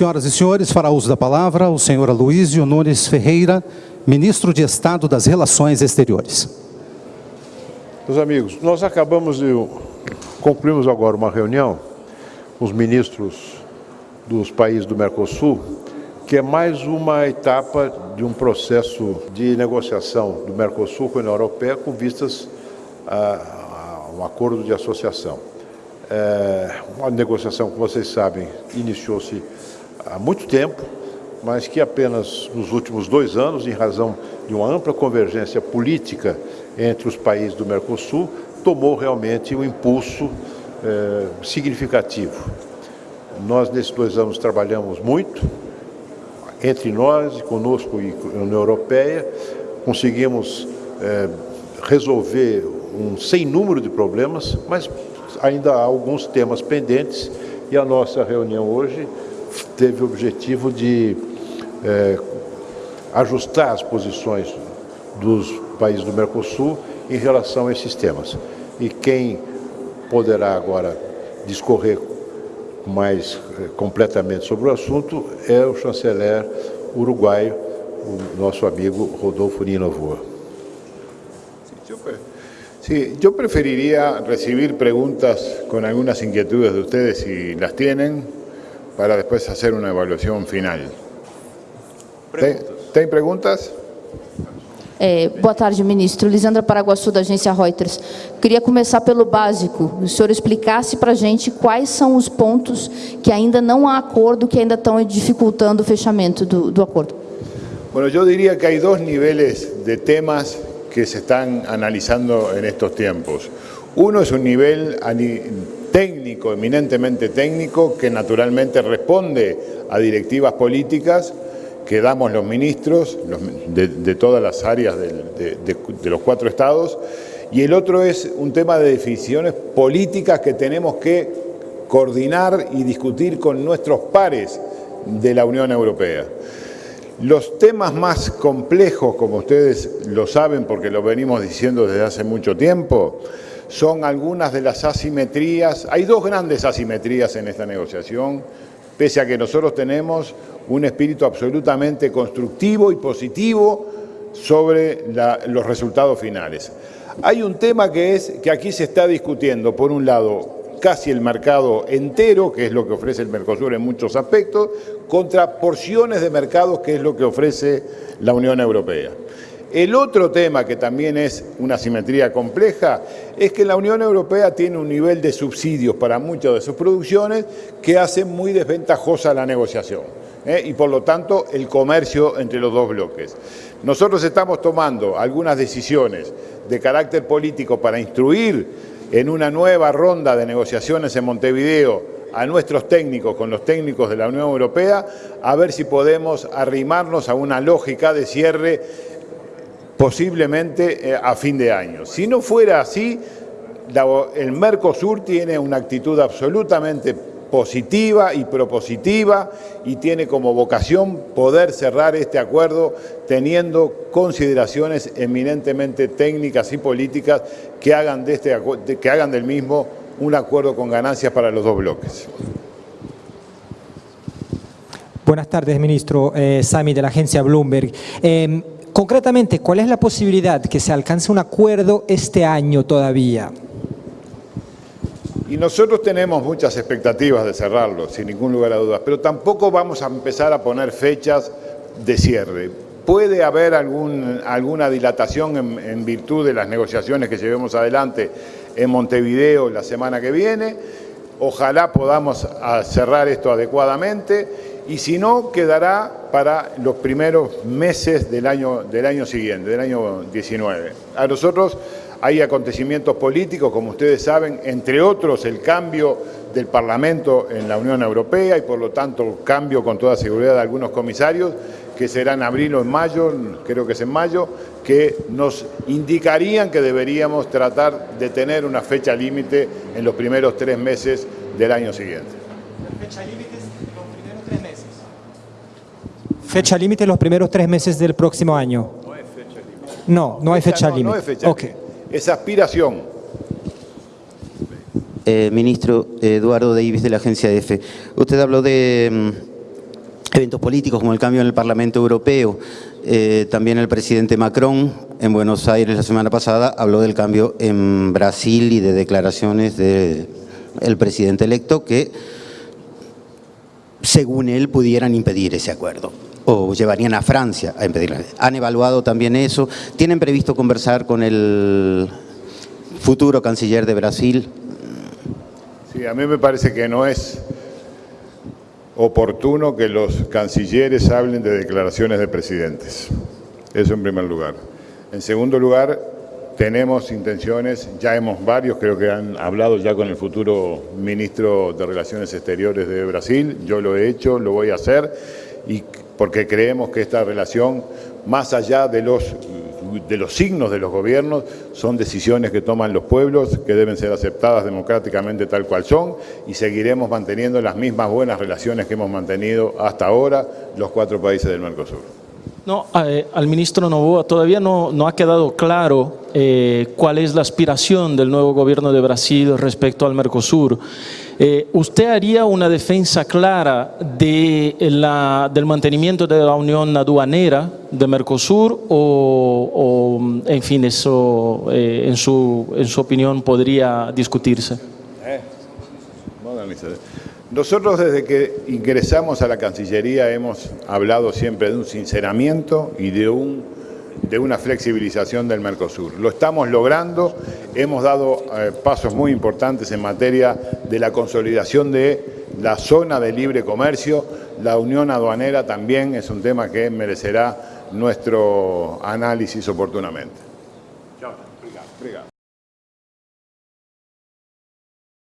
Senhoras e senhores, fará uso da palavra o senhor Aloysio Nunes Ferreira, ministro de Estado das Relações Exteriores. Meus amigos, nós acabamos de concluímos agora uma reunião com os ministros dos países do Mercosul, que é mais uma etapa de um processo de negociação do Mercosul com a União Europeia com vistas a, a um acordo de associação. É uma negociação, como vocês sabem, iniciou-se há muito tempo, mas que apenas nos últimos dois anos, em razão de uma ampla convergência política entre os países do Mercosul, tomou realmente um impulso é, significativo. Nós, nesses dois anos, trabalhamos muito, entre nós, conosco e a União Europeia, conseguimos é, resolver um sem número de problemas, mas ainda há alguns temas pendentes e a nossa reunião hoje teve o objetivo de é, ajustar as posições dos países do Mercosul em relação a esses temas. E quem poderá agora discorrer mais eh, completamente sobre o assunto é o chanceler uruguaio, o nosso amigo Rodolfo Ninovoa. Sí, yo preferiría recibir preguntas con algunas inquietudes de ustedes si las tienen, para después hacer una evaluação final. Tem, tem perguntas? É, boa tarde, ministro. Lisandra Paraguaçu, da agência Reuters. Queria começar pelo básico. O senhor explicasse para a gente quais são os pontos que ainda não há acordo, que ainda estão dificultando o fechamento do, do acordo. Bueno, yo diría que hay dos niveles de temas que se están analizando en estos tiempos. Uno es un nivel técnico, eminentemente técnico, que naturalmente responde a directivas políticas que damos los ministros de, todas las áreas de, los cuatro estados, y el otro es un tema de decisiones políticas que tenemos que coordinar y discutir con nuestros pares de la Unión Europea. Los temas más complejos, como ustedes lo saben porque lo venimos diciendo desde hace mucho tiempo, son algunas de las asimetrías. Hay dos grandes asimetrías en esta negociación, pese a que nosotros tenemos un espíritu absolutamente constructivo y positivo sobre los resultados finales. Hay un tema que es que aquí se está discutiendo, por un lado, casi el mercado entero, que es lo que ofrece el Mercosur en muchos aspectos, contra porciones de mercados, que es lo que ofrece la Unión Europea. El otro tema, que también es una simetría compleja, es que la Unión Europea tiene un nivel de subsidios para muchas de sus producciones que hace muy desventajosa la negociación ¿eh? y por lo tanto el comercio entre los dos bloques. Nosotros estamos tomando algunas decisiones de carácter político para instruir en una nueva ronda de negociaciones en Montevideo a nuestros técnicos con los técnicos de la Unión Europea a ver si podemos arrimarnos a una lógica de cierre posiblemente eh, a fin de año. Si no fuera así, el Mercosur tiene una actitud absolutamente positiva y propositiva y tiene como vocación poder cerrar este acuerdo teniendo consideraciones eminentemente técnicas y políticas que hagan, de este, que hagan del mismo un acuerdo con ganancias para los dos bloques. Buenas tardes, ministro. Eh, de la agencia Bloomberg. Eh, Concretamente, ¿cuál es la posibilidad que se alcance un acuerdo este año todavía? Y nosotros tenemos muchas expectativas de cerrarlo, sin ningún lugar a dudas, pero tampoco vamos a empezar a poner fechas de cierre. Puede haber algún, alguna dilatación en, en virtud de las negociaciones que llevemos adelante en Montevideo la semana que viene. Ojalá podamos cerrar esto adecuadamente y si no, quedará para los primeros meses del año, del año siguiente, del año 19. A nosotros hay acontecimientos políticos, como ustedes saben, entre otros el cambio del Parlamento en la Unión Europea y por lo tanto el cambio con toda seguridad de algunos comisarios, que será en abril o en mayo, creo que es en mayo, que nos indicarían que deberíamos tratar de tener una fecha límite en los primeros tres meses del año siguiente. ¿Fecha límite? Fecha límite los primeros tres meses del próximo año. No hay fecha límite. No, no hay fecha límite. No fecha okay. Es aspiración. Eh, ministro Eduardo Davis de la agencia EFE. Usted habló de, mm, eventos políticos como el cambio en el Parlamento Europeo. Eh, también el presidente Macron en Buenos Aires la semana pasada habló del cambio en Brasil y de declaraciones del presidente electo que, según él, pudieran impedir ese acuerdo o llevarían a Francia a impedirlo. ¿Han evaluado también eso? ¿Tienen previsto conversar con el futuro canciller de Brasil? Sí, a mí me parece que no es oportuno que los cancilleres hablen de declaraciones de presidentes. Eso en primer lugar. En segundo lugar, tenemos intenciones, ya hemos varios, creo que han hablado ya con el futuro ministro de Relaciones Exteriores de Brasil, yo lo he hecho, lo voy a hacer, y porque creemos que esta relación, más allá de los, de los signos de los gobiernos, son decisiones que toman los pueblos, que deben ser aceptadas democráticamente tal cual son, y seguiremos manteniendo las mismas buenas relaciones que hemos mantenido hasta ahora los cuatro países del Mercosur. No, eh, al ministro Novoa todavía no, no ha quedado claro eh, cuál es la aspiración del nuevo gobierno de Brasil respecto al Mercosur. Eh, ¿Usted haría una defensa clara de la, del mantenimiento de la unión aduanera de Mercosur o, o, en fin, eso en, su, en su opinión podría discutirse? Nosotros desde que ingresamos a la Cancillería hemos hablado siempre de un sinceramiento y de, un, de una flexibilización del Mercosur. Lo estamos logrando, hemos dado eh, pasos muy importantes en materia de la consolidación de la zona de libre comercio, la unión aduanera también es un tema que merecerá nuestro análisis oportunamente.